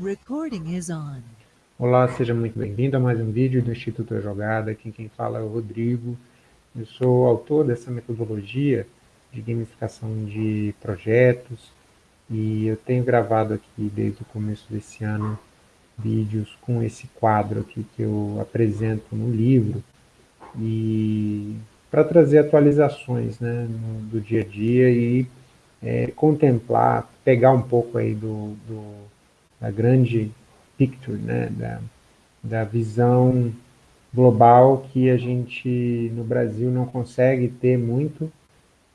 Recording is on. Olá, seja muito bem-vindo a mais um vídeo do Instituto A Jogada. Aqui quem fala é o Rodrigo. Eu sou autor dessa metodologia de gamificação de projetos e eu tenho gravado aqui desde o começo desse ano vídeos com esse quadro aqui que eu apresento no livro e para trazer atualizações né, no, do dia a dia e é, contemplar, pegar um pouco aí do, do, da grande picture, né, da, da visão global que a gente no Brasil não consegue ter muito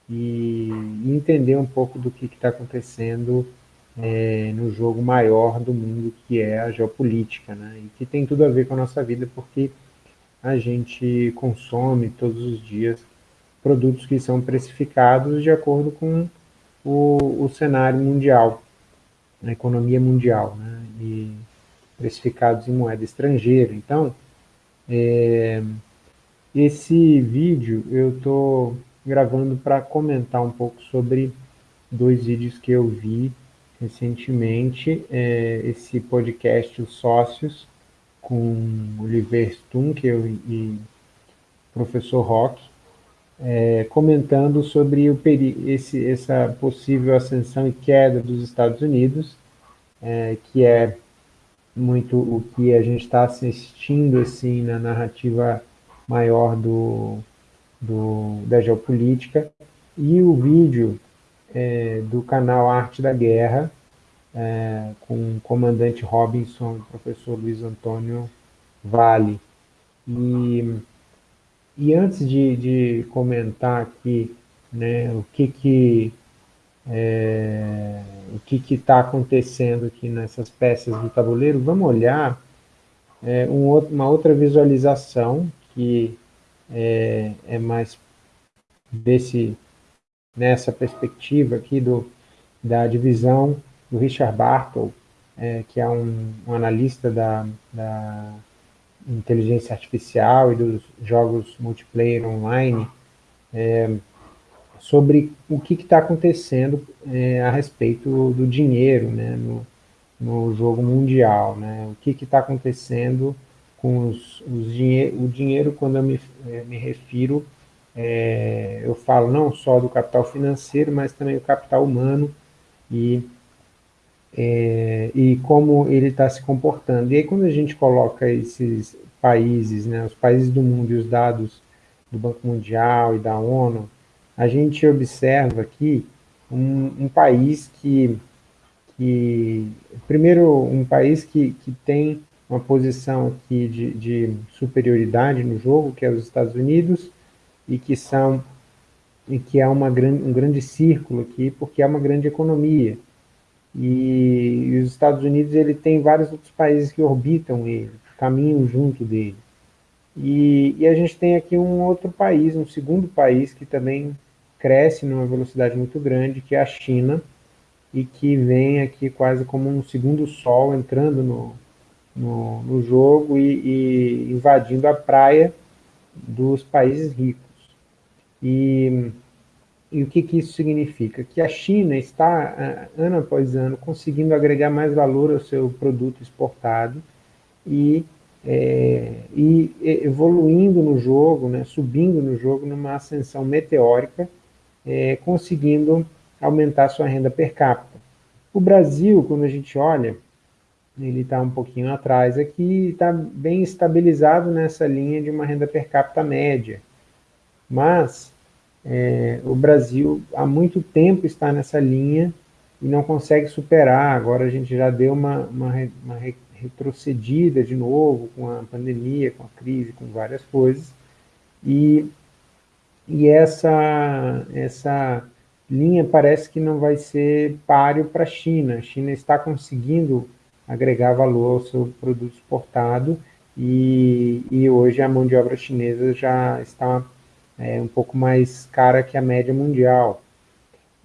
e, entender um pouco do que está acontecendo é, no jogo maior do mundo que é a geopolítica, né, e que tem tudo a ver com a nossa vida porque a gente consome todos os dias produtos que são precificados de acordo com o, o cenário mundial, a economia mundial, né? e precificados em moeda estrangeira. Então, é, esse vídeo eu estou gravando para comentar um pouco sobre dois vídeos que eu vi recentemente, é, esse podcast Os Sócios, com Oliver Stunkel e professor Rock, é, comentando sobre o esse, essa possível ascensão e queda dos Estados Unidos, é, que é muito o que a gente está assistindo assim na narrativa maior do, do, da geopolítica, e o vídeo é, do canal Arte da Guerra, é, com o comandante Robinson, professor Luiz Antônio Vale. E, e antes de, de comentar aqui né, o que que é, o que está acontecendo aqui nessas peças do tabuleiro, vamos olhar é, um outro, uma outra visualização que é, é mais desse, nessa perspectiva aqui do, da divisão do Richard Bartle, é, que é um, um analista da, da, inteligência artificial e dos jogos multiplayer online, é, sobre o que está acontecendo é, a respeito do dinheiro né, no, no jogo mundial. Né, o que está acontecendo com os, os dinhe o dinheiro, quando eu me, é, me refiro, é, eu falo não só do capital financeiro, mas também do capital humano e é, e como ele está se comportando. E aí quando a gente coloca esses países, né, os países do mundo e os dados do Banco Mundial e da ONU, a gente observa aqui um, um país que, que, primeiro, um país que, que tem uma posição aqui de, de superioridade no jogo, que é os Estados Unidos, e que são e que é uma grande, um grande círculo aqui, porque é uma grande economia. E, e, os Estados Unidos ele tem vários outros países que orbitam ele, caminham junto dele. E, e, a gente tem aqui um outro país, um segundo país que também cresce numa velocidade muito grande, que é a China, e que vem aqui quase como um segundo sol entrando no, no, no jogo e, e invadindo a praia dos países ricos. E e o que, que isso significa? Que a China está, ano após ano, conseguindo agregar mais valor ao seu produto exportado e, é, e evoluindo no jogo, né, subindo no jogo numa ascensão meteórica, é, conseguindo aumentar sua renda per capita. O Brasil, quando a gente olha, ele está um pouquinho atrás aqui, está bem estabilizado nessa linha de uma renda per capita média. Mas é, o Brasil há muito tempo está nessa linha e não consegue superar. Agora a gente já deu uma, uma, uma retrocedida de novo com a pandemia, com a crise, com várias coisas. E, e essa, essa linha parece que não vai ser páreo para a China. A China está conseguindo agregar valor ao seu produto exportado e, e hoje a mão de obra chinesa já está é um pouco mais cara que a média mundial.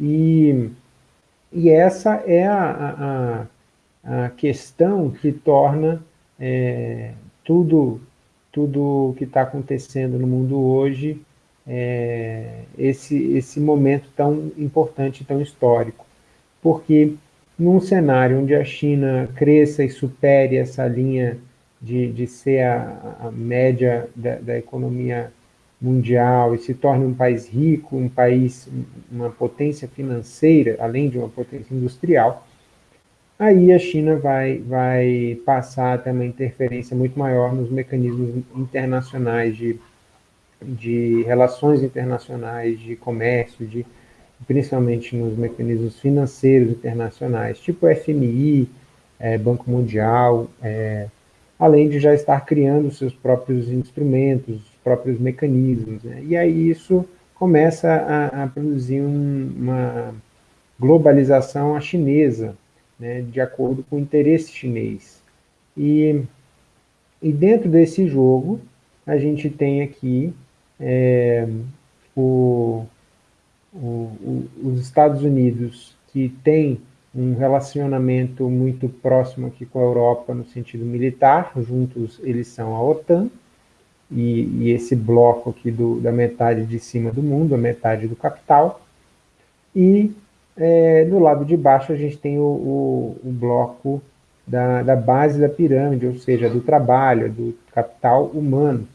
E, e essa é a, a, a questão que torna é, tudo, tudo que está acontecendo no mundo hoje é, esse, esse momento tão importante, tão histórico. Porque num cenário onde a China cresça e supere essa linha de, de ser a, a média da, da, economia mundial e se torne um país rico, um país, uma potência financeira, além de uma potência industrial, aí a China vai, vai passar a ter uma interferência muito maior nos mecanismos internacionais de, de relações internacionais, de comércio, de principalmente nos mecanismos financeiros internacionais, tipo FMI, é, Banco Mundial, é, além de já estar criando seus próprios instrumentos, os próprios mecanismos. Né? E aí isso começa a, a produzir um, uma globalização à chinesa, né, de acordo com o interesse chinês. E, e dentro desse jogo, a gente tem aqui é, o, o, o, os Estados Unidos, que tem um relacionamento muito próximo aqui com a Europa no sentido militar, juntos eles são a OTAN, e, e esse bloco aqui do, da metade de cima do mundo, a metade do capital, e é, do lado de baixo a gente tem o, o, o bloco da, da, base da pirâmide, ou seja, do trabalho, do capital humano.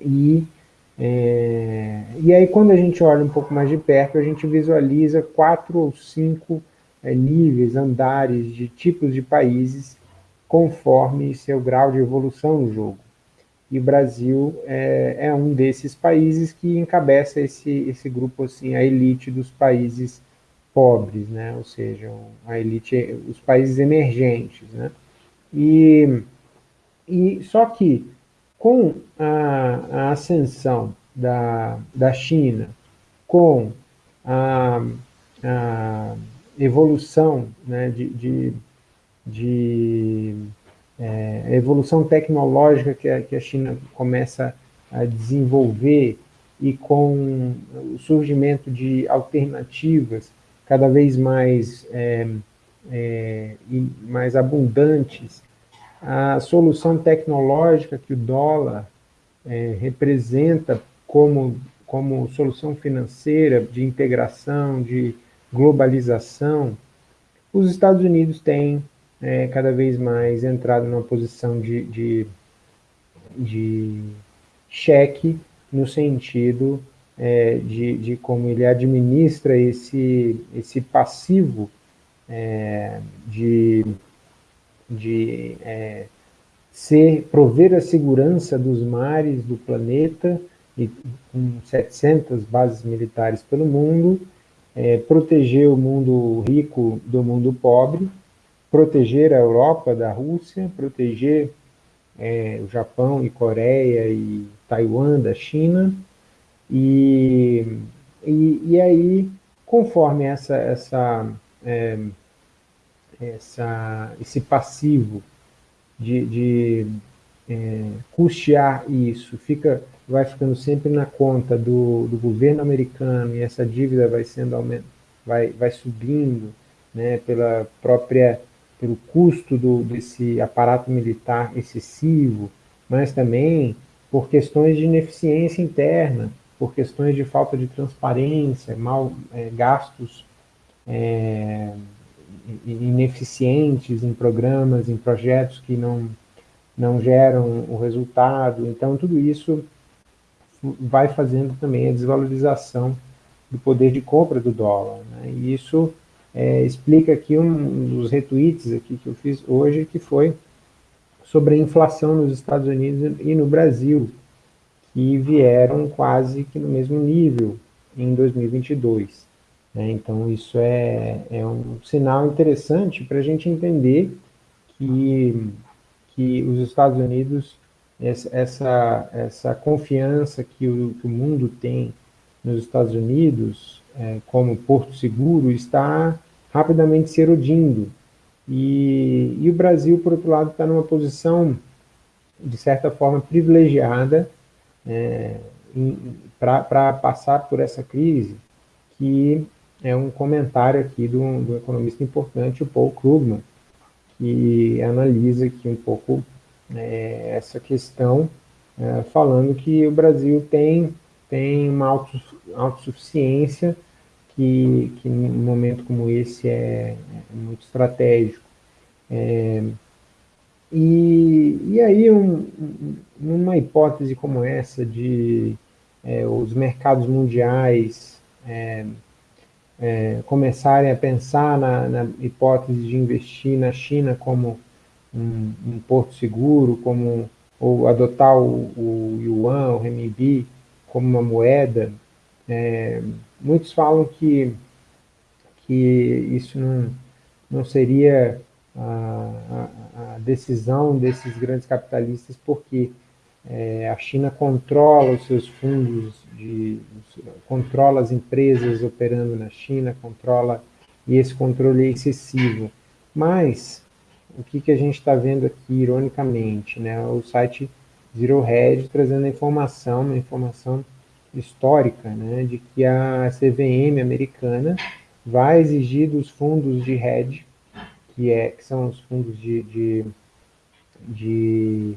E é, e aí, quando a gente olha um pouco mais de perto, a gente visualiza quatro ou cinco é, níveis, andares de tipos de países, conforme seu grau de evolução no jogo. E o Brasil é, é um desses países que encabeça esse, esse grupo, assim, a elite dos países pobres, né? ou seja, a elite, os países emergentes. Né? E, e só que com a, a ascensão da, da China, com a, a evolução né, de, de, de é, evolução tecnológica que a, que a China começa a desenvolver e com o surgimento de alternativas cada vez mais, é, é, mais abundantes a solução tecnológica que o dólar é, representa como, como solução financeira de integração, de globalização, os Estados Unidos têm é, cada vez mais entrado numa posição de, de, de cheque no sentido é, de, de como ele administra esse, esse passivo é, de de é, ser, prover a segurança dos mares do planeta, e, com 700 bases militares pelo mundo, é, proteger o mundo rico do mundo pobre, proteger a Europa da Rússia, proteger é, o Japão e Coreia e Taiwan da China, e, e, e aí, conforme essa, essa é, essa, esse passivo de, de é, custear isso, fica, vai ficando sempre na conta do, do governo americano e essa dívida vai sendo vai, vai subindo né, pela própria pelo custo do, desse aparato militar excessivo, mas também por questões de ineficiência interna, por questões de falta de transparência, mal é, gastos é, ineficientes em programas, em projetos que não, não geram o resultado. Então, tudo isso vai fazendo também a desvalorização do poder de compra do dólar. Né? E isso é, explica aqui um dos retweets aqui que eu fiz hoje, que foi sobre a inflação nos Estados Unidos e no Brasil, que vieram quase que no mesmo nível em 2022. Né? Então, isso é, é um sinal interessante para a gente entender que, que os Estados Unidos, essa, essa confiança que o, que o mundo tem nos Estados Unidos, é, como porto seguro, está rapidamente se erodindo. E, e o Brasil, por outro lado, está numa posição, de certa forma, privilegiada é, para passar por essa crise, que é um comentário aqui do, do economista importante, o Paul Krugman, que analisa aqui um pouco é, essa questão, é, falando que o Brasil tem, tem uma autossuficiência que, que num momento como esse é, é muito estratégico. E, e aí, um, numa hipótese como essa de é, os mercados mundiais é, é, começarem a pensar na, na, hipótese de investir na China como um, um porto seguro, como ou adotar o, o yuan, o renminbi como uma moeda, é, muitos falam que, que isso não, não seria a, a, decisão desses grandes capitalistas, porque é, a China controla os seus fundos, de, controla as empresas operando na China, controla, e esse controle é excessivo. Mas, o que, que a gente está vendo aqui, ironicamente, né? o site Zero Hedge trazendo a informação, uma informação histórica, né, de que a CVM americana vai exigir dos fundos de hedge, que, é, que são os fundos de, de, de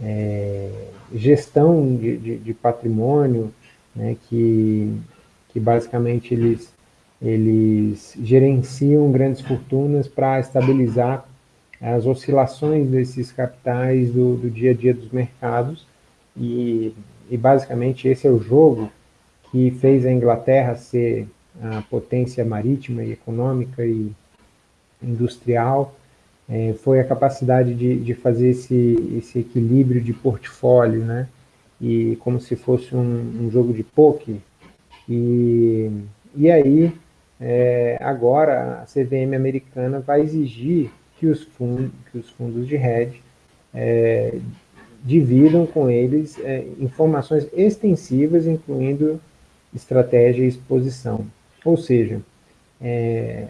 é, gestão de, de, de, patrimônio, né, que, que basicamente eles, eles gerenciam grandes fortunas para estabilizar as oscilações desses capitais do, do dia a dia dos mercados. E e basicamente esse é o jogo que fez a Inglaterra ser a potência marítima e econômica e industrial, é, foi a capacidade de, de fazer esse, esse equilíbrio de portfólio, né? E como se fosse um, um jogo de poker. E, e aí, é, agora, a CVM americana vai exigir que os, fund, que os fundos de hedge é, dividam com eles é, informações extensivas, incluindo estratégia e exposição. Ou seja, é,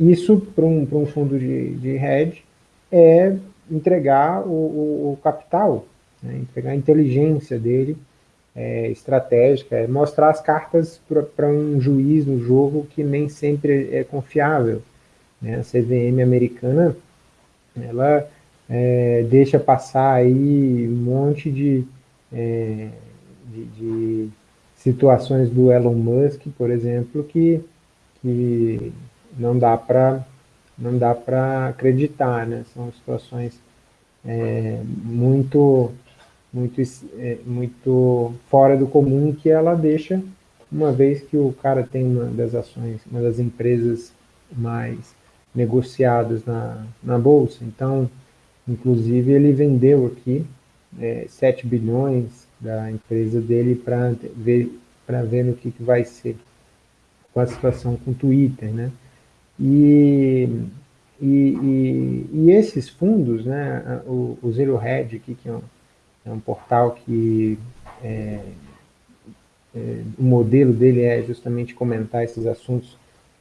isso para um, um fundo de, de hedge é entregar o, o, o capital, né, entregar a inteligência dele é, estratégica, é mostrar as cartas para um juiz no jogo que nem sempre é confiável. Né? A CVM americana, ela é, deixa passar aí um monte de, é, de, de, situações do Elon Musk, por exemplo, que, que não dá para não dá para acreditar, né? São situações é, muito muito é, muito fora do comum que ela deixa, uma vez que o cara tem uma das ações, uma das empresas mais negociadas na, na bolsa, então Inclusive, ele vendeu aqui é, 7 bilhões da empresa dele para ver, ver no que, que vai ser com a situação com o Twitter, né? E, e, e, e esses fundos, né, o, o Zero Hedge aqui, que é um, é um portal que é, é, o modelo dele é justamente comentar esses assuntos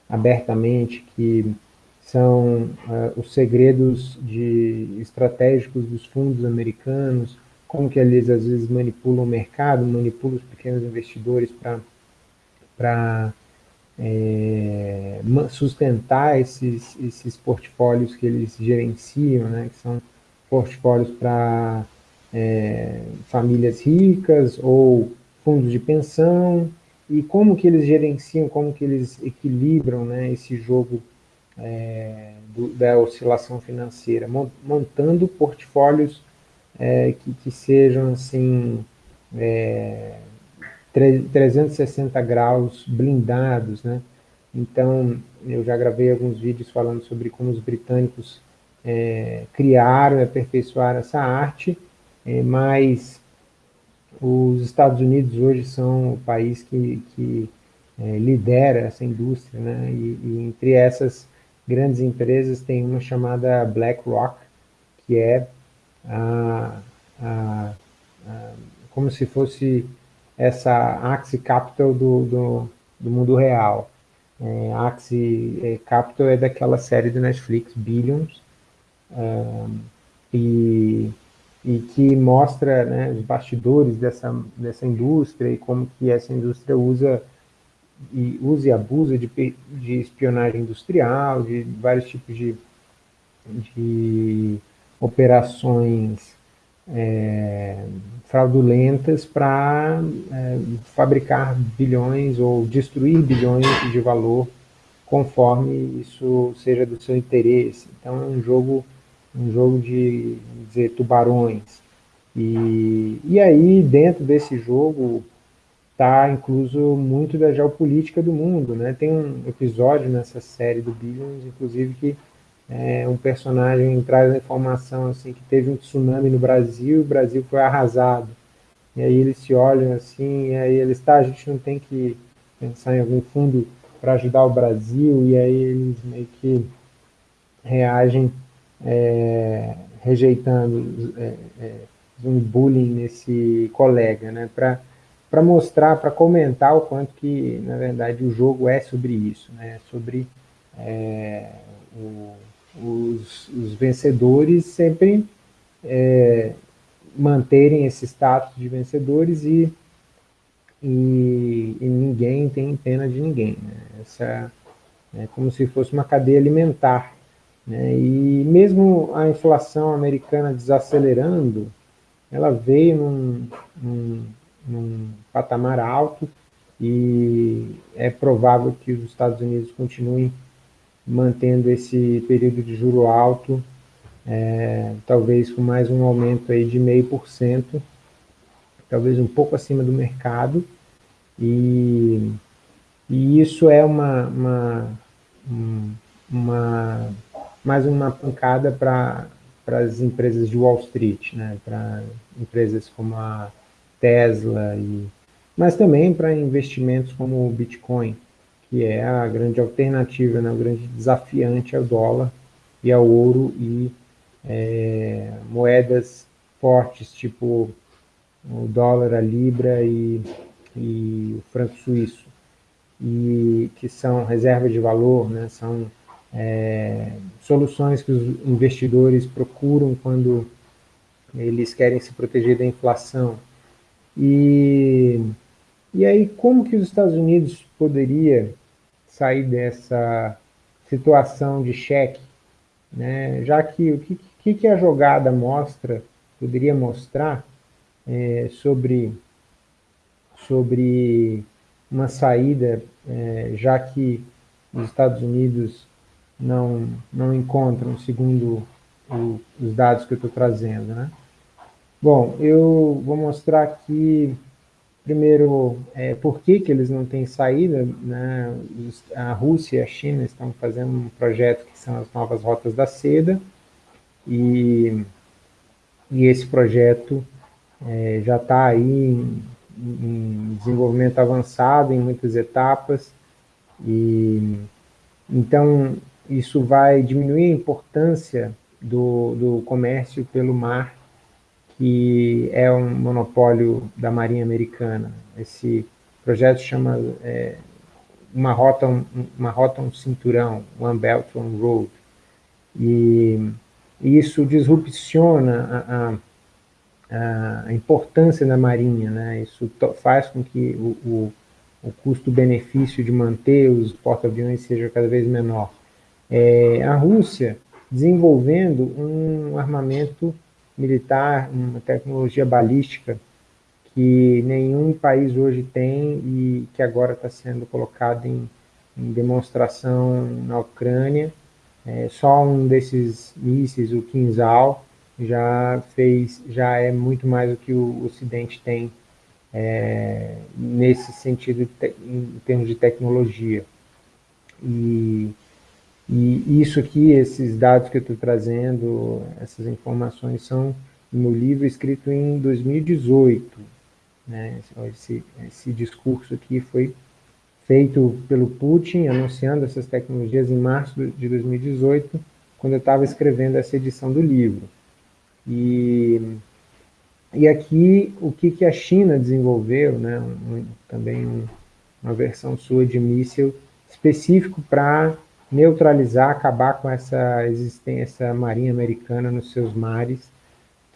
abertamente, que são uh, os segredos de, estratégicos dos fundos americanos, como que eles às vezes manipulam o mercado, manipulam os pequenos investidores para é, sustentar esses, esses portfólios que eles gerenciam, né, que são portfólios para é, famílias ricas ou fundos de pensão, e como que eles gerenciam, como que eles equilibram né, esse jogo é, do, da oscilação financeira, montando portfólios é, que, que, sejam assim, é, 360 graus blindados, né? Então, eu já gravei alguns vídeos falando sobre como os britânicos é, criaram e aperfeiçoaram essa arte, é, mas os Estados Unidos hoje são o país que, que é, lidera essa indústria, né? E, e, entre essas grandes empresas, tem uma chamada BlackRock, que é a, a, a, como se fosse essa Axie Capital do, do, do mundo real. É, Axie é, Capital é daquela série do Netflix, Billions, e, e que mostra né, os bastidores dessa, dessa indústria e como que essa indústria usa e usa e abusa de, de espionagem industrial, de vários tipos de, de operações é, fraudulentas para é, fabricar bilhões ou destruir bilhões de valor conforme isso seja do seu interesse. Então é um jogo, um jogo de dizer, tubarões. E, e aí, dentro desse jogo, está incluso muito da geopolítica do mundo. Né? Tem um episódio nessa série do Billions, inclusive, que é, um personagem traz a informação assim, que teve um tsunami no Brasil o Brasil foi arrasado. E aí eles se olham assim, e aí eles, tá, a gente não tem que pensar em algum fundo para ajudar o Brasil, e aí eles meio que reagem é, rejeitando é, é, um bullying nesse colega, né, para mostrar, para comentar o quanto que, na verdade, o jogo é sobre isso, né, sobre é, o, os, os, vencedores sempre é, manterem esse status de vencedores e e, e ninguém tem pena de ninguém. Né? Essa é como se fosse uma cadeia alimentar. Né? E mesmo a inflação americana desacelerando, ela veio num, num, num patamar alto e é provável que os Estados Unidos continuem mantendo esse período de juro alto, é, talvez com mais um aumento aí de meio por cento, talvez um pouco acima do mercado, e, e isso é uma, uma, uma mais uma pancada para as empresas de Wall Street, né, para empresas como a Tesla, e, mas também para investimentos como o Bitcoin, que é a grande alternativa, né, o grande desafiante ao dólar e ao ouro e é, moedas fortes, tipo o dólar, a libra e, e o franco suíço, e que são reserva de valor, né, são é, soluções que os investidores procuram quando eles querem se proteger da inflação. E, e aí, como que os Estados Unidos poderia sair dessa situação de cheque, né? já que o que, que a jogada mostra, poderia mostrar, é, sobre, sobre uma saída, é, já que os Estados Unidos não, não encontram, segundo o, os dados que eu estou trazendo. Né? Bom, eu vou mostrar aqui, primeiro, é, por que, que eles não têm saída. Né? A Rússia e a China estão fazendo um projeto que são as novas rotas da seda, e, e esse projeto é, já está aí em, em, desenvolvimento avançado em muitas etapas, e então isso vai diminuir a importância do, do comércio pelo mar, que é um monopólio da Marinha Americana. Esse projeto chama é, uma rota um, uma rota um cinturão, One Belt One Road, e, e isso disrupciona a, a a importância da Marinha, né? isso faz com que o, o, o custo-benefício de manter os porta-aviões seja cada vez menor. É, a Rússia desenvolvendo um armamento militar, uma tecnologia balística que nenhum país hoje tem e que agora está sendo colocado em, em, demonstração na Ucrânia. É, só um desses mísseis, o Kinzhal, já fez, já é muito mais do que o Ocidente tem é, nesse sentido em termos de tecnologia. E, e isso aqui, esses dados que eu estou trazendo, essas informações são no livro escrito em 2018. Né? Esse, esse discurso aqui foi feito pelo Putin, anunciando essas tecnologias em março de 2018, quando eu estava escrevendo essa edição do livro. E, e aqui, o que, que a China desenvolveu, né, um, também um, uma versão sua de míssil específico para neutralizar, acabar com essa existência marinha americana nos seus mares,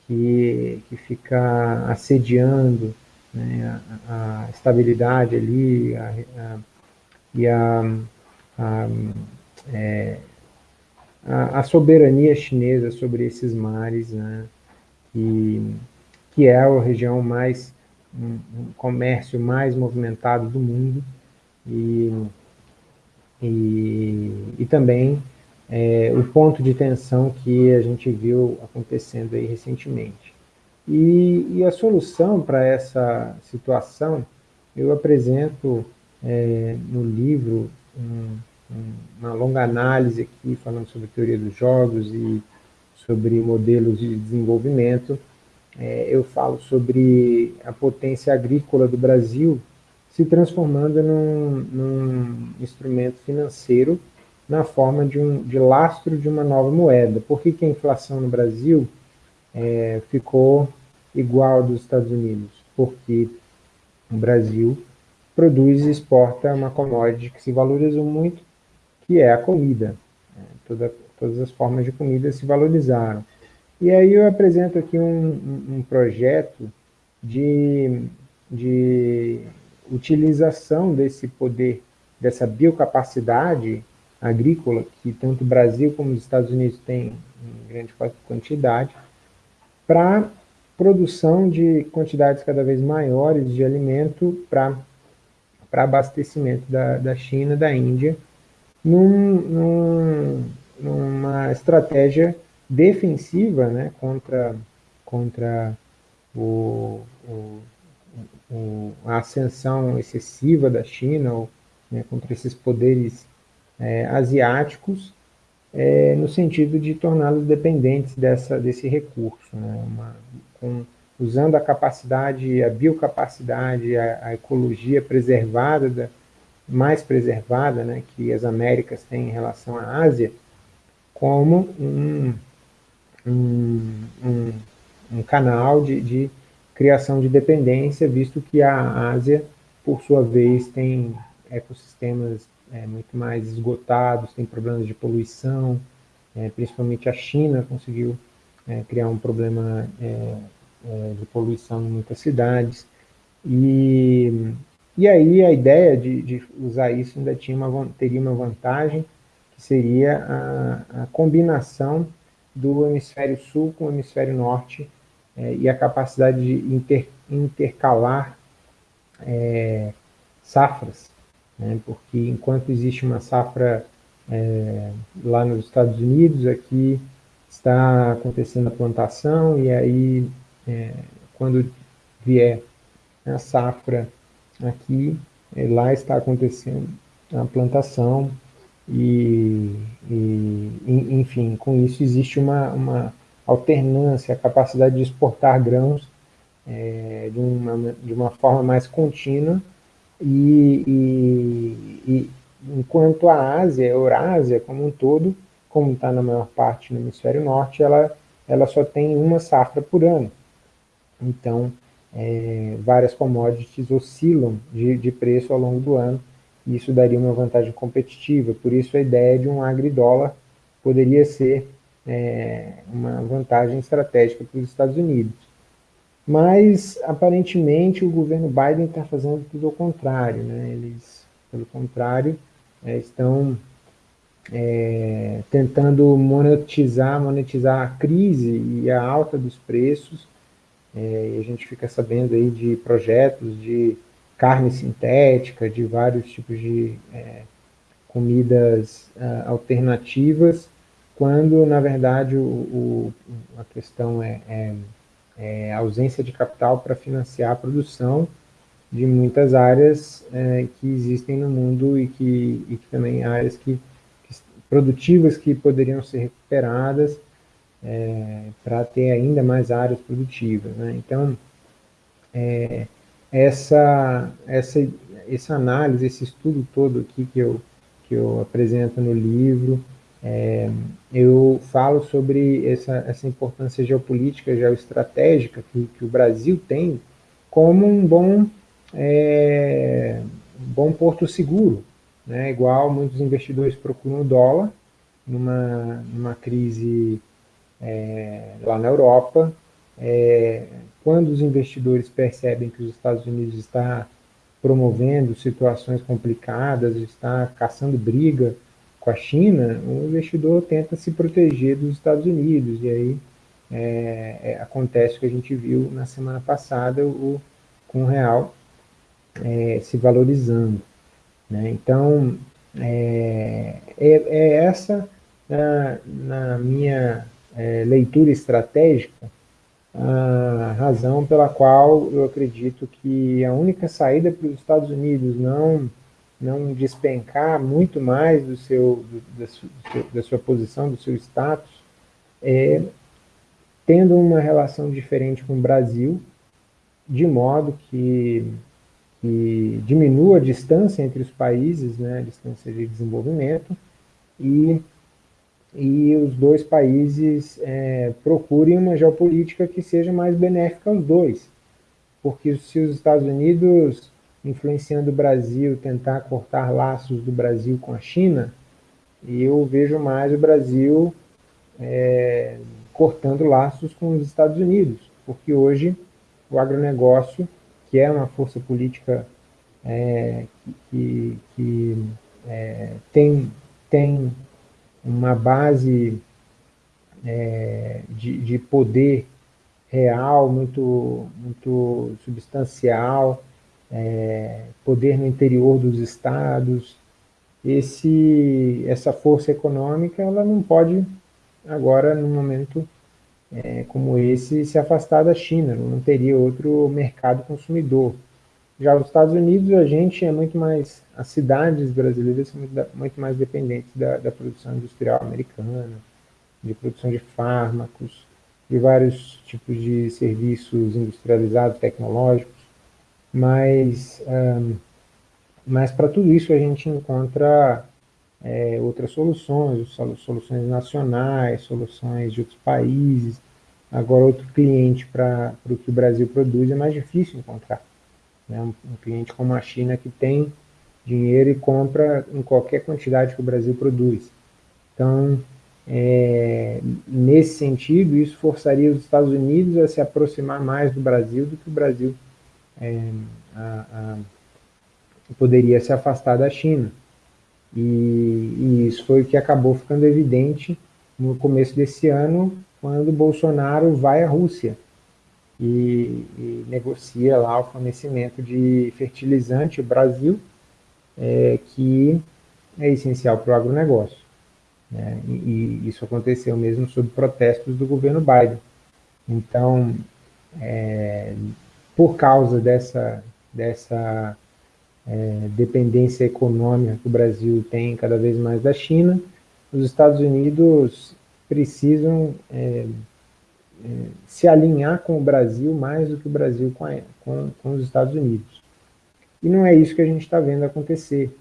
que, que fica assediando né, a, a, estabilidade ali a, a, e é, a, soberania chinesa sobre esses mares, né? E, que é a região mais, um, um comércio mais movimentado do mundo, e, e, e também é, o ponto de tensão que a gente viu acontecendo aí recentemente. E, e a solução para essa situação, eu apresento é, no livro um, um, uma longa análise aqui, falando sobre teoria dos jogos e sobre modelos de desenvolvimento. É, eu falo sobre a potência agrícola do Brasil se transformando num, num instrumento financeiro na forma de, um, de lastro de uma nova moeda. Por que, que a inflação no Brasil é, ficou igual dos Estados Unidos? Porque o Brasil produz e exporta uma commodity que se valoriza muito, que é a comida. É, toda, todas as formas de comida se valorizaram. E aí eu apresento aqui um, um projeto de, de utilização desse poder, dessa biocapacidade agrícola, que tanto o Brasil como os Estados Unidos têm em grande quantidade, para produção de quantidades cada vez maiores de alimento para abastecimento da, da China, da Índia, num, num, numa estratégia defensiva né, contra, contra o, o, a ascensão excessiva da China, ou, né, contra esses poderes é, asiáticos, é, no sentido de torná-los dependentes dessa, desse recurso, né? Uma, com, usando a capacidade, a biocapacidade, a, a ecologia preservada, da, mais preservada, né, que as Américas têm em relação à Ásia, como um, um, um, um canal de, de criação de dependência, visto que a Ásia, por sua vez, tem ecossistemas é, muito mais esgotados, tem problemas de poluição, é, principalmente a China conseguiu é, criar um problema é, é, de poluição em muitas cidades, e, e aí a ideia de, de usar isso ainda tinha uma, teria uma vantagem, que seria a, a combinação do hemisfério sul com o hemisfério norte, é, e a capacidade de inter, intercalar safras, né? porque enquanto existe uma safra é, lá nos Estados Unidos, aqui está acontecendo a plantação, e aí é, quando vier a safra aqui, é, lá está acontecendo a plantação, e, e, enfim, com isso existe uma, uma alternância, a capacidade de exportar grãos é, de, uma, de uma forma mais contínua, e, e, e enquanto a Ásia, a Eurásia como um todo, como está na maior parte no hemisfério norte, ela, ela só tem uma safra por ano. Então, é, várias commodities oscilam de, de preço ao longo do ano, e isso daria uma vantagem competitiva. Por isso, a ideia de um agridólar poderia ser é, uma vantagem estratégica para os Estados Unidos. Mas, aparentemente, o governo Biden está fazendo tudo ao contrário. Né? Eles, pelo contrário, é, estão é, tentando monetizar, monetizar a crise e a alta dos preços. É, e a gente fica sabendo aí de projetos de carne sintética, de vários tipos de é, comidas uh, alternativas, quando, na verdade, o, o a questão é, é é, ausência de capital para financiar a produção de muitas áreas é, que existem no mundo e que, e que também áreas que, que, produtivas que poderiam ser recuperadas é, para ter ainda mais áreas produtivas. Né? Então, é, essa, essa, essa análise, esse estudo todo aqui que eu, que eu apresento no livro, é, eu falo sobre essa, essa importância geopolítica, geoestratégica que, que o Brasil tem como um bom, é, bom porto seguro, né? igual muitos investidores procuram o dólar numa, numa crise é, lá na Europa, é, quando os investidores percebem que os Estados Unidos está promovendo situações complicadas, está caçando briga com a China, o investidor tenta se proteger dos Estados Unidos, e aí é, é, acontece o que a gente viu na semana passada, o, com o real é, se valorizando. Né? Então, é, é, é essa, na, na minha é, leitura estratégica, a razão pela qual eu acredito que a única saída para os Estados Unidos não, não despencar muito mais do seu, do, da, su, da sua posição, do seu status, é tendo uma relação diferente com o Brasil, de modo que, que diminua a distância entre os países, né, a distância de desenvolvimento, e, e os dois países é, procurem uma geopolítica que seja mais benéfica aos dois. Porque se os Estados Unidos, influenciando o Brasil, tentar cortar laços do Brasil com a China, eu vejo mais o Brasil é, cortando laços com os Estados Unidos, porque hoje o agronegócio, que é uma força política é, que, que é, tem, tem uma base é, de, de poder real, muito, muito substancial, é, poder no interior dos estados, esse, essa força econômica ela não pode agora, num momento é, como esse, se afastar da China, não teria outro mercado consumidor. Já os Estados Unidos, a gente é muito mais, as cidades brasileiras são muito, muito mais dependentes da, da, produção industrial americana, de produção de fármacos, de vários tipos de serviços industrializados, tecnológicos, mas, um, mas para tudo isso a gente encontra é, outras soluções, soluções nacionais, soluções de outros países. Agora, outro cliente para o que o Brasil produz é mais difícil encontrar. Né? Um, um, cliente como a China que tem dinheiro e compra em qualquer quantidade que o Brasil produz. Então, é, nesse sentido, isso forçaria os Estados Unidos a se aproximar mais do Brasil do que o Brasil é, a, a, poderia se afastar da China. E, e, isso foi o que acabou ficando evidente no começo desse ano, quando Bolsonaro vai à Rússia e, e negocia lá o fornecimento de fertilizante Brasil, é, que é essencial para o agronegócio. Né? E, e, isso aconteceu mesmo sob protestos do governo Biden. Então, é, por causa dessa, dessa é, dependência econômica que o Brasil tem cada vez mais da China, os Estados Unidos precisam é, é, se alinhar com o Brasil mais do que o Brasil com, a, com, com os Estados Unidos. E não é isso que a gente está vendo acontecer.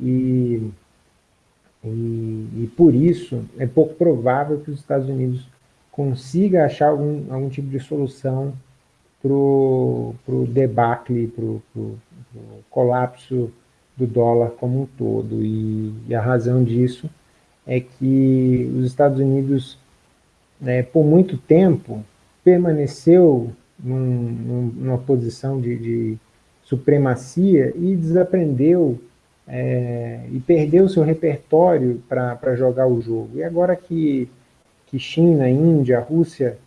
E, e, e, por isso é pouco provável que os Estados Unidos consiga achar algum, algum tipo de solução para o debacle, para o colapso do dólar como um todo. E, e, a razão disso é que os Estados Unidos, né, por muito tempo, permaneceu num, num, numa posição de, de, supremacia e desaprendeu é, e perdeu seu repertório para jogar o jogo. E agora que, que China, Índia, Rússia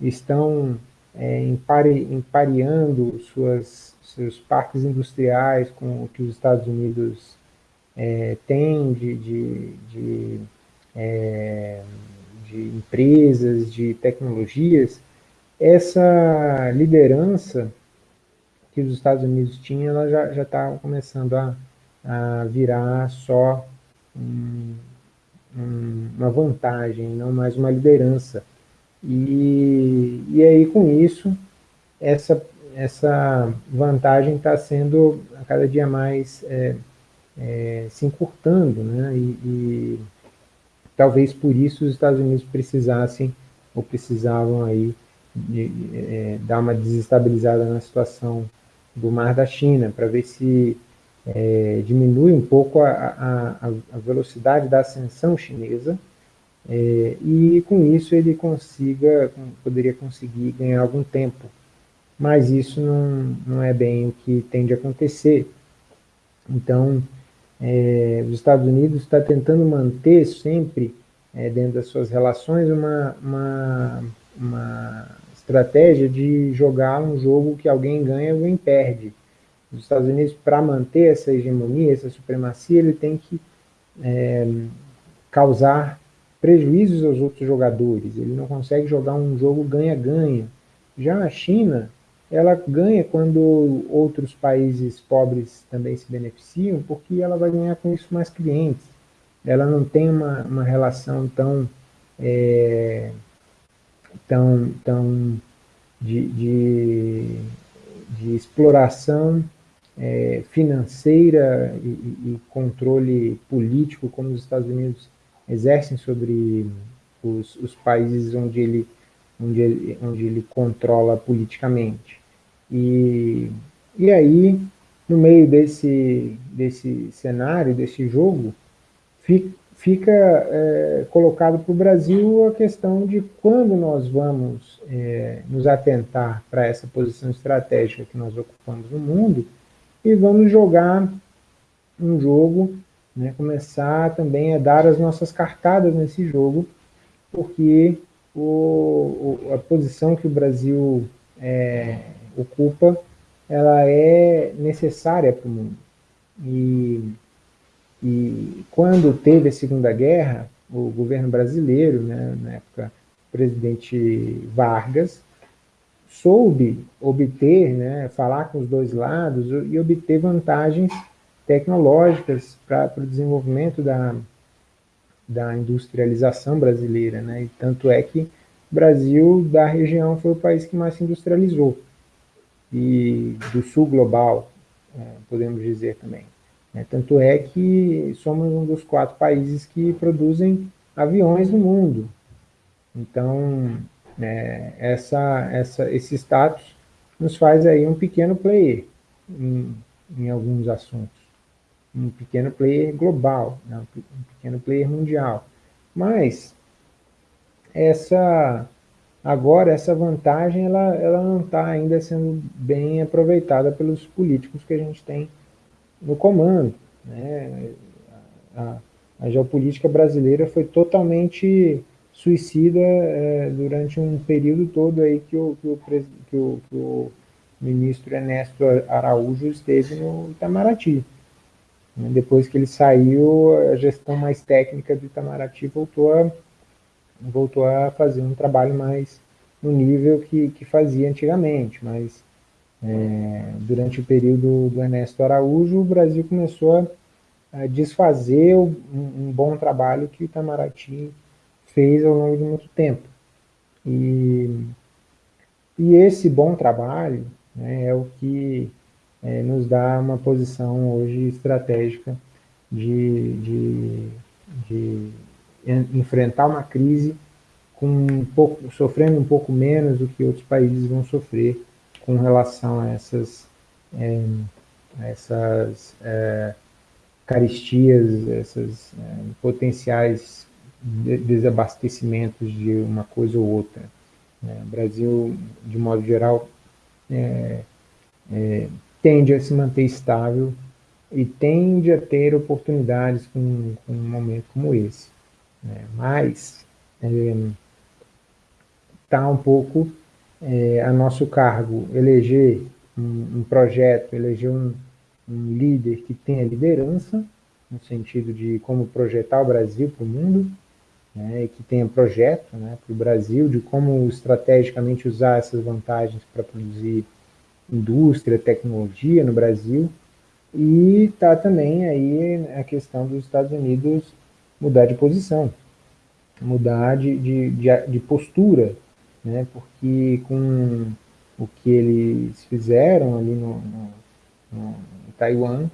estão é, empare, empareando suas, seus parques industriais com o que os Estados Unidos é, têm de, de, de, é, de empresas, de tecnologias, essa liderança que os Estados Unidos tinham, ela já está começando a, a virar só um, um, uma vantagem, não mais uma liderança. E, e aí, com isso, essa, essa vantagem está sendo a cada dia mais é, é, se encurtando, né? E, e, talvez por isso os Estados Unidos precisassem ou precisavam aí de, é, dar uma desestabilizada na situação do Mar da China, para ver se é, diminui um pouco a, a, a velocidade da ascensão chinesa, é, e com isso ele consiga, poderia conseguir ganhar algum tempo. Mas isso não, não é bem o que tende a acontecer. Então, é, os Estados Unidos está tentando manter sempre, é, dentro das suas relações, uma, uma, uma estratégia de jogar um jogo que alguém ganha e alguém perde. Os Estados Unidos, para manter essa hegemonia, essa supremacia, ele tem que é, causar prejuízos aos outros jogadores. Ele não consegue jogar um jogo ganha-ganha. Já a China, ela ganha quando outros países pobres também se beneficiam, porque ela vai ganhar com isso mais clientes. Ela não tem uma, uma relação tão, é, tão, tão de, de, de exploração é, financeira e, e, controle político como os Estados Unidos exercem sobre os, os países onde ele, onde, ele, onde ele controla politicamente. E, e aí, no meio desse, desse cenário, desse jogo, fica, fica é, colocado para o Brasil a questão de quando nós vamos é, nos atentar para essa posição estratégica que nós ocupamos no mundo e vamos jogar um jogo, né, começar também a dar as nossas cartadas nesse jogo, porque o, o, a posição que o Brasil é, ocupa, ela é necessária para o mundo. E, e quando teve a Segunda Guerra, o governo brasileiro, né, na época o presidente Vargas, soube obter, né, falar com os dois lados e obter vantagens tecnológicas para o desenvolvimento da, da industrialização brasileira. Né? E tanto é que o Brasil, da região, foi o país que mais se industrializou e do sul global, é, podemos dizer também. É, tanto é que somos um dos quatro países que produzem aviões no mundo. Então, é, essa, essa, esse status nos faz aí um pequeno player em, em alguns assuntos. Um pequeno player global, né? um pequeno player mundial. Mas, essa Agora, essa vantagem ela, ela não está ainda sendo bem aproveitada pelos políticos que a gente tem no comando. Né? A, a geopolítica brasileira foi totalmente suicida é, durante um período todo aí que o, que o, que o, que o ministro Ernesto Araújo esteve no Itamaraty. Depois que ele saiu, a gestão mais técnica do Itamaraty voltou a voltou a fazer um trabalho mais no nível que, que fazia antigamente, mas é, durante o período do Ernesto Araújo, o Brasil começou a, a desfazer um, um, bom trabalho que o Itamaraty fez ao longo de muito tempo. E, e esse bom trabalho né, é o que é, nos dá uma posição hoje estratégica de, de, de enfrentar uma crise com um pouco, sofrendo um pouco menos do que outros países vão sofrer com relação a essas, é, essas é, caristias, esses é, potenciais de desabastecimentos de uma coisa ou outra. Né? O Brasil, de modo geral, é, é, tende a se manter estável e tende a ter oportunidades com, com um momento como esse. Né? Mas está é, um pouco é, a nosso cargo eleger um, um projeto, eleger um, um, líder que tenha liderança, no sentido de como projetar o Brasil para o mundo, né, que tenha projeto né, para o Brasil, de como estrategicamente usar essas vantagens para produzir indústria, tecnologia no Brasil, e está também aí a questão dos Estados Unidos mudar de posição, mudar de, de, de, de postura, né? porque com o que eles fizeram ali no, no, no Taiwan,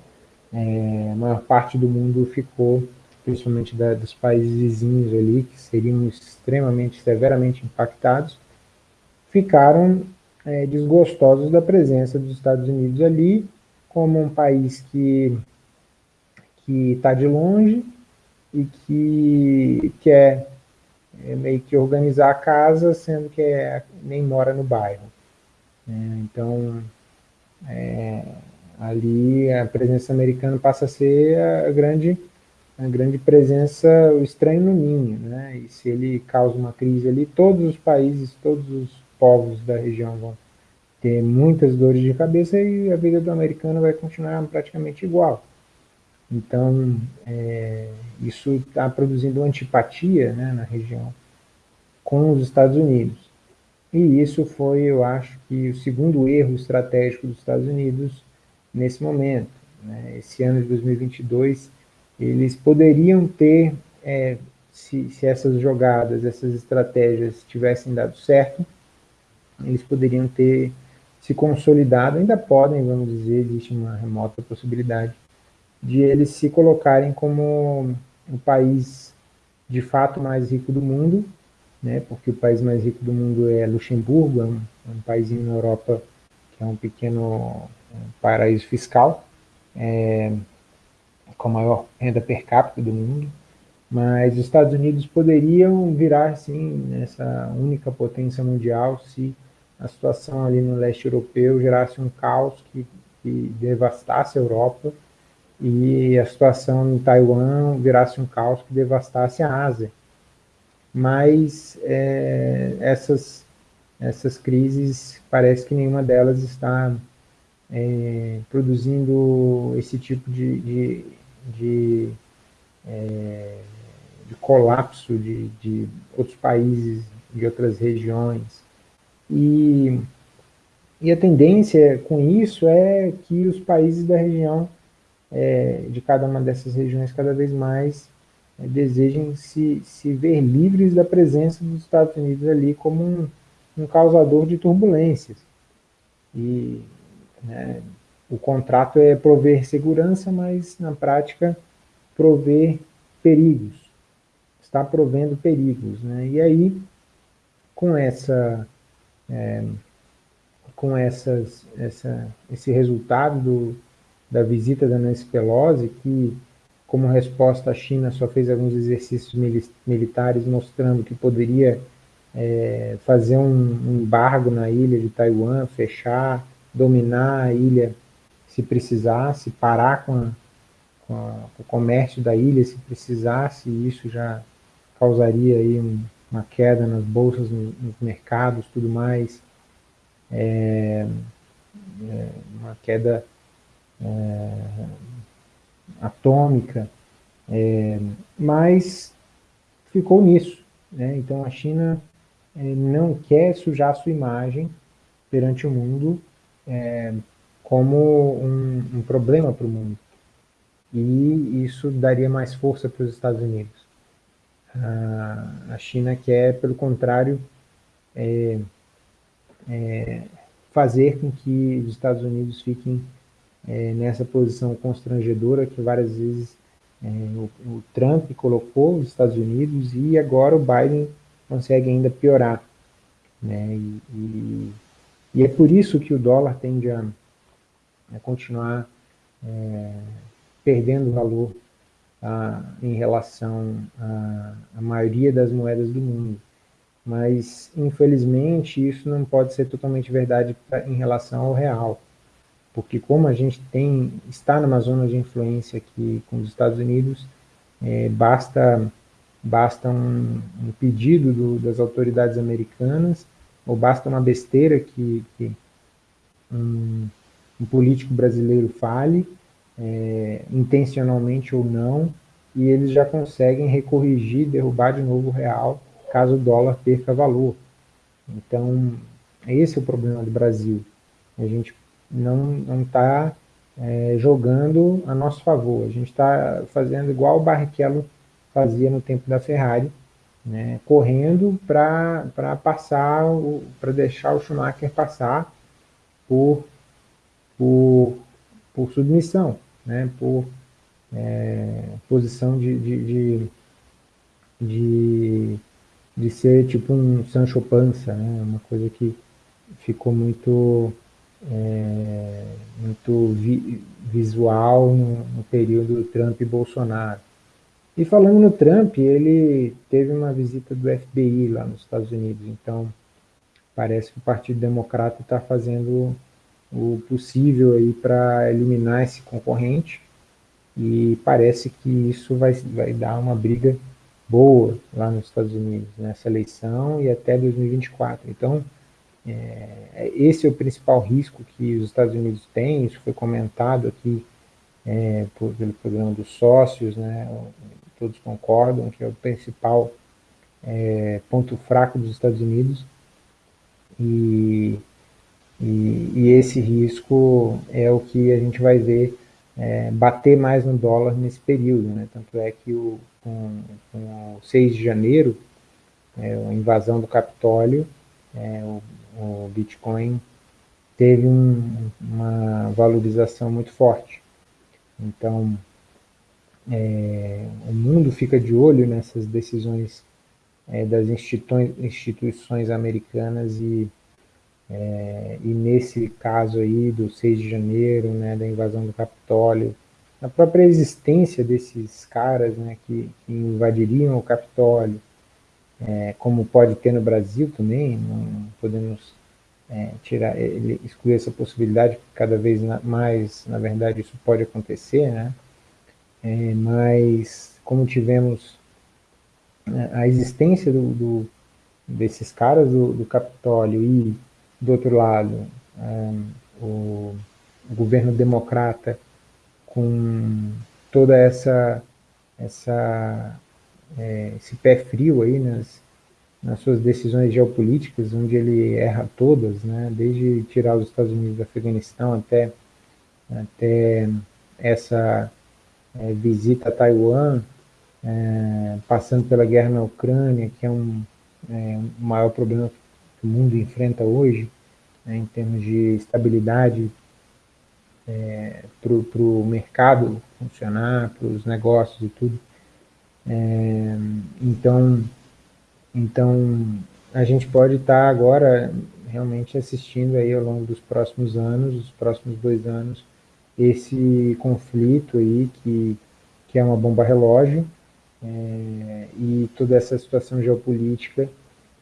é, a maior parte do mundo ficou, principalmente da, dos países vizinhos ali, que seriam extremamente, severamente impactados, ficaram é, desgostosos da presença dos Estados Unidos ali, como um país que está de longe e que quer é meio que organizar a casa, sendo que é, nem mora no bairro. É, então, é, ali a presença americana passa a ser a grande a grande presença, o estranho no ninho, né? E se ele causa uma crise ali, todos os países, todos os povos da região vão ter muitas dores de cabeça e a vida do americano vai continuar praticamente igual. Então, é, isso está produzindo antipatia né, na região com os Estados Unidos. E isso foi, eu acho, que o segundo erro estratégico dos Estados Unidos nesse momento. Né? Esse ano de 2022, eles poderiam ter, é, se, se essas jogadas, essas estratégias tivessem dado certo, eles poderiam ter se consolidado, ainda podem, vamos dizer, existe uma remota possibilidade, de eles se colocarem como o país de fato mais rico do mundo, né, porque o país mais rico do mundo é Luxemburgo, é um, é um país na Europa que é um pequeno um paraíso fiscal, é, com a maior renda per capita do mundo, mas os Estados Unidos poderiam virar, sim, essa única potência mundial se a situação ali no leste europeu gerasse um caos que, que devastasse a Europa e a situação em Taiwan virasse um caos que devastasse a Ásia. Mas é, essas, essas crises, parece que nenhuma delas está é, produzindo esse tipo de, de, de, é, de colapso de, de outros países, de outras regiões, e, e a tendência com isso é que os países da região, é, de cada uma dessas regiões, cada vez mais é, desejem se, se ver livres da presença dos Estados Unidos ali como um, um causador de turbulências. E né, o contrato é prover segurança, mas na prática prover perigos. Está provendo perigos. Né? E aí, com essa é, com essas, essa, esse resultado do, da visita da Nancy Pelosi, que, como resposta, a China só fez alguns exercícios militares mostrando que poderia é, fazer um embargo na ilha de Taiwan, fechar, dominar a ilha se precisasse, parar com, a, com, a, com o comércio da ilha se precisasse, e isso já causaria aí um, uma queda nas bolsas, nos mercados, tudo mais, é, é, uma queda é, atômica, é, mas ficou nisso. Né? Então a China é, não quer sujar sua imagem perante o mundo é, como um, um problema para o mundo. E isso daria mais força para os Estados Unidos. A, China quer, pelo contrário, é, é, fazer com que os Estados Unidos fiquem é, nessa posição constrangedora que várias vezes é, o, o, Trump colocou os Estados Unidos e agora o Biden consegue ainda piorar. Né? E, e, e é por isso que o dólar tende a, a continuar é, perdendo valor em relação à maioria das moedas do mundo. Mas, infelizmente, isso não pode ser totalmente verdade pra, em relação ao real. Porque como a gente tem, está numa zona de influência aqui com os Estados Unidos, é, basta, basta um, um pedido do, das autoridades americanas, ou basta uma besteira que, que um, um político brasileiro fale, é, intencionalmente ou não, e eles já conseguem recorrigir, derrubar de novo o real, caso o dólar perca valor. Então, esse é o problema do Brasil. A gente não está é, jogando a nosso favor. A gente está fazendo igual o Barrichello fazia no tempo da Ferrari, né, correndo para passar, para deixar o Schumacher passar por, por, por submissão né, por é, posição de, de, de, de, de ser tipo um Sancho Panza, né, uma coisa que ficou muito, é, muito vi, visual no, no período Trump e Bolsonaro. E falando no Trump, ele teve uma visita do FBI lá nos Estados Unidos, então parece que o Partido Democrata está fazendo o possível aí para eliminar esse concorrente. e parece que isso vai, vai dar uma briga boa lá nos Estados Unidos, nessa eleição e até 2024. Então, é, esse é o principal risco que os Estados Unidos têm, isso foi comentado aqui é, por, pelo programa dos sócios, né, todos concordam que é o principal é, ponto fraco dos Estados Unidos, e, e, e, esse risco é o que a gente vai ver é, bater mais no dólar nesse período, né? tanto é que o, com, com o 6 de janeiro, é, a invasão do Capitólio, é, o, o, Bitcoin teve um, uma valorização muito forte. Então, é, o mundo fica de olho nessas decisões é, das instituições americanas e, é, e nesse caso aí do 6 de janeiro, né, da invasão do Capitólio, a própria existência desses caras né, que, que invadiriam o Capitólio, é, como pode ter no Brasil também, não podemos é, tirar, ele, excluir essa possibilidade, porque cada vez mais, na verdade, isso pode acontecer, né? É, mas como tivemos né, a existência do, do, desses caras do, do, Capitólio e, do outro lado, um, o, governo democrata com toda essa, essa é, esse pé frio aí nas, nas suas decisões geopolíticas, onde ele erra todas, né, desde tirar os Estados Unidos do Afeganistão até, até essa é, visita a Taiwan, é, passando pela guerra na Ucrânia, que é um, é, o maior problema o mundo enfrenta hoje, né, em termos de estabilidade é, para o mercado funcionar, para os negócios e tudo. É, então, então, a gente pode estar tá agora realmente assistindo aí ao longo dos próximos anos, os próximos dois anos, esse conflito aí que, que é uma bomba relógio, é, e toda essa situação geopolítica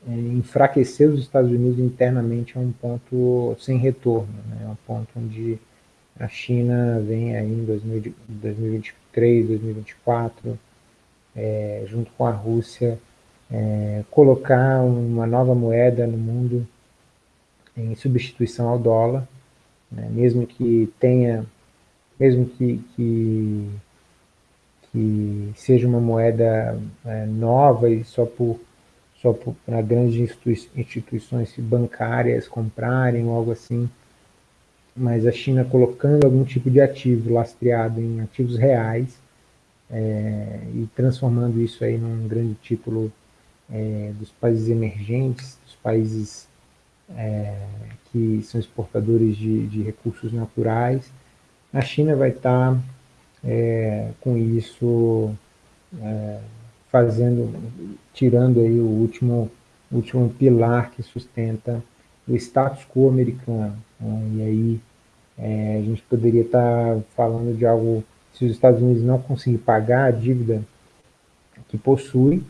enfraquecer os Estados Unidos internamente é um ponto sem retorno, né? é um ponto onde a China vem aí em 2023, 2024, é, junto com a Rússia, é, colocar uma nova moeda no mundo em substituição ao dólar, né? mesmo que tenha, mesmo que, que que seja uma moeda é, nova e só por só para grandes institui instituições bancárias comprarem ou algo assim, mas a China colocando algum tipo de ativo lastreado em ativos reais é, e transformando isso aí num grande título é, dos países emergentes, dos países é, que são exportadores de, de recursos naturais, a China vai estar tá é, com isso é, fazendo, tirando aí o último, último pilar que sustenta o status quo americano. Né? E aí é, a gente poderia estar tá falando de algo, se os Estados Unidos não conseguir pagar a dívida que possui,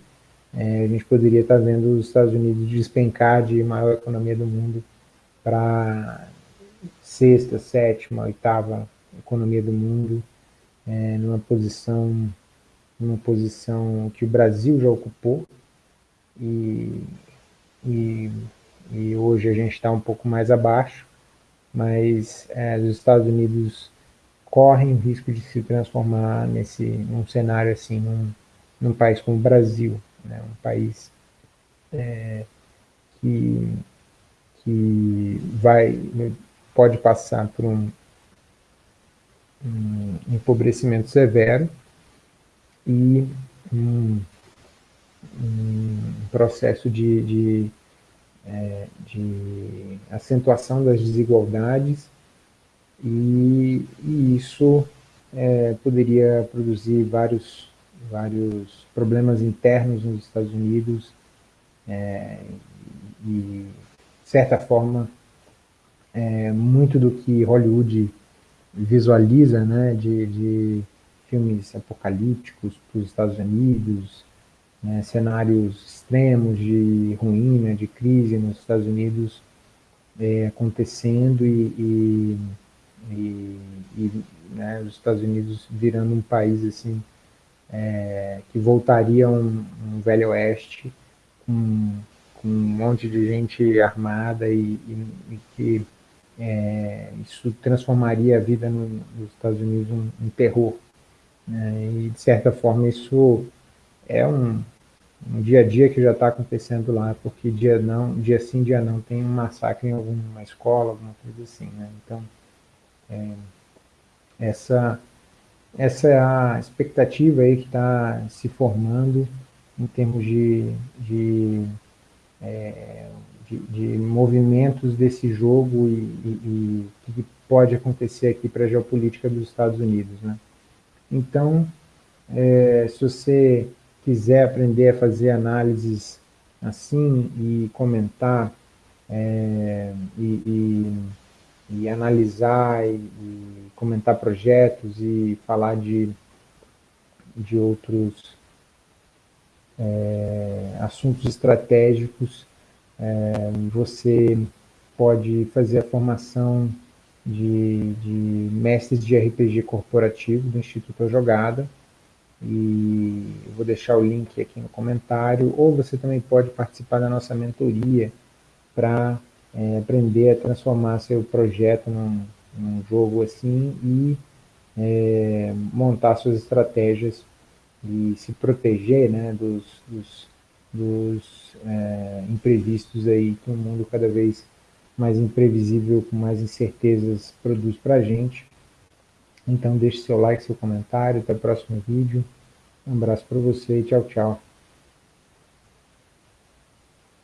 é, a gente poderia estar tá vendo os Estados Unidos despencar de maior economia do mundo para sexta, sétima, oitava economia do mundo, é, numa posição numa posição que o Brasil já ocupou e, e, e hoje a gente está um pouco mais abaixo, mas é, os Estados Unidos correm o risco de se transformar nesse num cenário assim num, num país como o Brasil, né, um país é, que que vai pode passar por um um empobrecimento severo e um, um processo de, de, é, de, acentuação das desigualdades e, e isso é, poderia produzir vários, vários problemas internos nos Estados Unidos é, e, de certa forma, é, muito do que Hollywood visualiza né, de, de filmes apocalípticos para os Estados Unidos, né, cenários extremos de ruína, de crise nos Estados Unidos é, acontecendo e, e, e, e né, os Estados Unidos virando um país assim é, que voltaria um, um velho oeste com, com, um monte de gente armada e que é, isso transformaria a vida no, nos Estados Unidos um, um terror. Né? E, de certa forma, isso é um, um dia a dia que já está acontecendo lá, porque dia não, dia sim, dia não, tem um massacre em alguma escola, alguma coisa assim, né? Então, é, essa, essa é a expectativa aí que está se formando em termos de, de, é, de, de, movimentos desse jogo e o que pode acontecer aqui para a geopolítica dos Estados Unidos, né? Então, é, se você quiser aprender a fazer análises assim e comentar é, e, e, e, analisar e, e, comentar projetos e falar de, de outros é, assuntos estratégicos, é, você pode fazer a formação de, de mestres de RPG corporativo do Instituto Jogada, e vou deixar o link aqui no comentário, ou você também pode participar da nossa mentoria para é, aprender a transformar seu projeto num, num jogo assim e é, montar suas estratégias e se proteger né, dos, dos, dos é, imprevistos aí que o mundo cada vez mais imprevisível, com mais incertezas produz para a gente. Então deixe seu like, seu comentário, até o próximo vídeo. Um abraço para você e tchau, tchau.